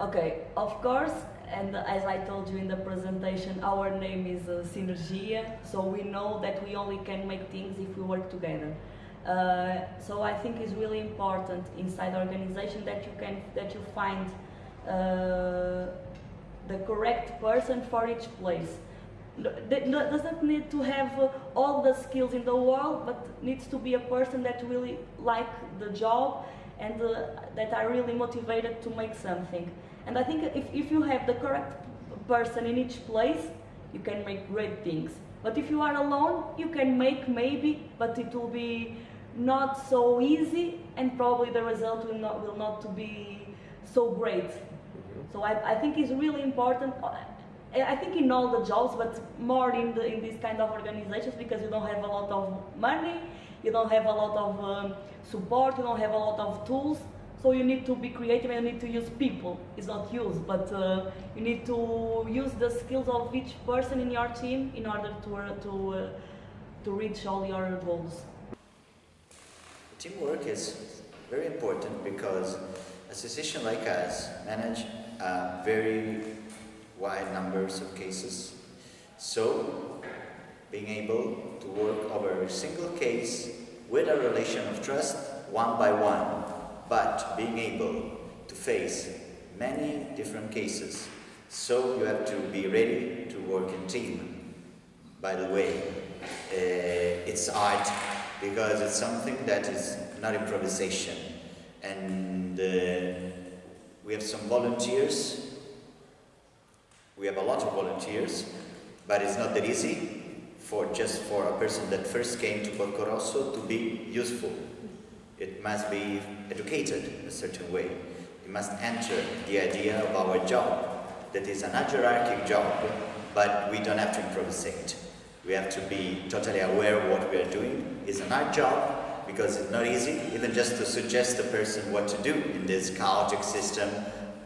Okay, of course, and as I told you in the presentation, our name is uh, Synergia, so we know that we only can make things if we work together. Uh, so I think it's really important inside the organization that you can that you find uh, the correct person for each place. Doesn't need to have uh, all the skills in the world, but needs to be a person that really like the job and uh, that are really motivated to make something. And I think if, if you have the correct person in each place, you can make great things. But if you are alone, you can make maybe, but it will be not so easy and probably the result will not, will not be so great. Mm-hmm. So I, I think it's really important. I think in all the jobs, but more in, the, in these kind of organizations because you don't have a lot of money, you don't have a lot of um, support, you don't have a lot of tools. So you need to be creative and you need to use people. It's not use, but uh, you need to use the skills of each person in your team in order to, uh, to, uh, to reach all your goals. Teamwork is very important because a association like us manage uh, very wide numbers of cases. So, being able to work over a single case with a relation of trust, one by one, but being able to face many different cases. So you have to be ready to work in team. By the way, uh, it's art because it's something that is not improvisation. And uh, we have some volunteers. We have a lot of volunteers, but it's not that easy for just for a person that first came to Porco Rosso to be useful. It must be educated in a certain way. It must enter the idea of our job, that is an hierarchic job, but we don't have to improvise. We have to be totally aware of what we are doing. It's an hard job because it's not easy, even just to suggest a person what to do in this chaotic system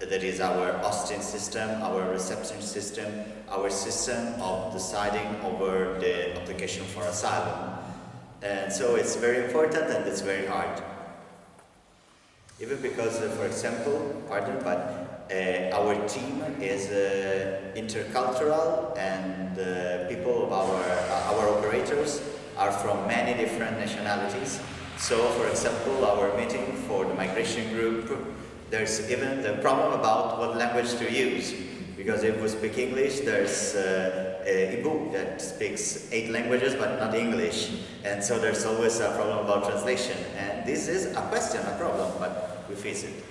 that is our Austin system, our reception system, our system of deciding over the application for asylum. And so it's very important and it's very hard. Even because, uh, for example, pardon, but uh, our team is uh, intercultural and uh, people of our, uh, our operators are from many different nationalities. So, for example, our meeting for the migration group, there's even the problem about what language to use. Because if we speak English, there's uh, Ibu that speaks eight languages but not English. And so there's always a problem about translation. And this is a question, a problem, but we face it.